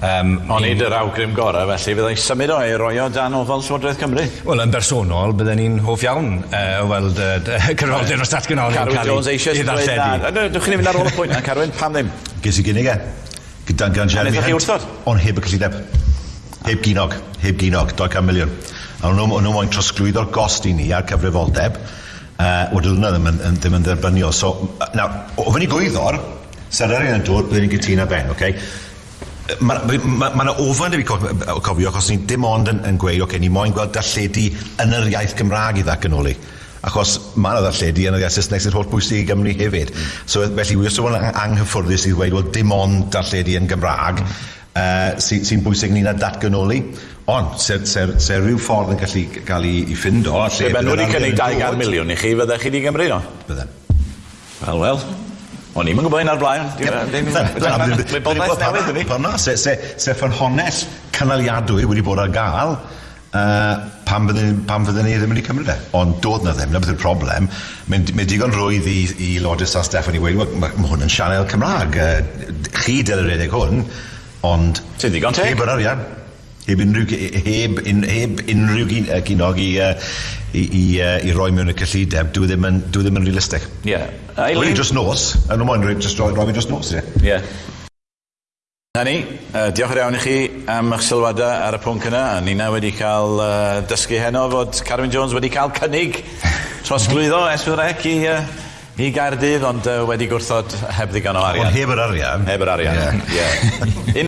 Um, Ond nid yr awgrym gorau, felly fyddai symud o ei roi o dan ofal Llywodraeth Cymru? Wel, yn bersonol, bydden ni'n hoff iawn uh, weld uh, cyfroldeb dros datganolion Carwyn Jones eisiau dweud na. Dwi'n chi'n mynd ar ôl y pwynt na, Carwyn, pam ddim? Ges i gynnig e, gyda'n gan Jeremy Hunt. Wrthod? Ond heb y cyllideb. Heb ginog, heb ginog, 200 miliwn. A nhw moyn trosglwyddo'r gost i ni ar cyfrifoldeb, uh, wedyn nhw ddim yn, ddim yn dderbyniol. So, nawr, o fyny gwyddor, sy'n arian yn dod, byddwn ni'n gytuno ben. Okay? Mae yna ma, ma ofan i fi cofio, achos ni dim ond yn, yn gweud, okay, ni moyn gweld darlledu yn yr iaith Gymraeg i ddacanoli achos mae yna ddarlledu yn yr iaith Saesneg sy'n holl bwysig i Gymru hefyd. Mm. So felly, wy os yw anghyffwrdus i ddweud, wel, dim ond darlledu yn Gymraeg, uh, sy'n sy bwysig ni'n datganoli, ond se, se, se rhyw ffordd yn gallu cael ei, ei ffindo... Fe ben wedi cynnig 200 miliwn i chi, fyddech chi wedi Gymru no? Wel, wel. O'n i'n yn gwybod hyn ar blaen. Wybodaeth newydd yn ni. Pan na, se ffynhonell cynaliadwy wedi bod ar gael, uh, pam fydden, pam fydden ni ddim wedi cymryd e. Ond dod na ddim, na beth yw'r problem. Mae'n mae digon rwydd i, i Lodys a Steffan i wedi, mae ma hwn yn sianel Cymraeg. Uh, chi dyl yr hwn, ond... Ti'n digon teg? Heb yr arian heb unrhyw, heb, un, heb unrhyw gynog i, uh, i, i, uh, i roi mewn y cyllideb, dwi e ddim yn, dwi e ddim yn realistig. Ie. Yeah. Rwy'n just nos, yn ymwneud, roi, e just roi, roi just nos, ie. Yeah. Na ni, uh, diolch yn iawn i chi am eich sylwadau ar y pwnc yna. Ni na wedi cael uh, dysgu heno fod Carwyn Jones wedi cael cynnig trosglwyddo S4C i uh, i Gaerdydd, ond uh, wedi gwrthod heb ddigon o arian. Ond heb yr arian. Heb yr arian, ie. Yeah. yeah.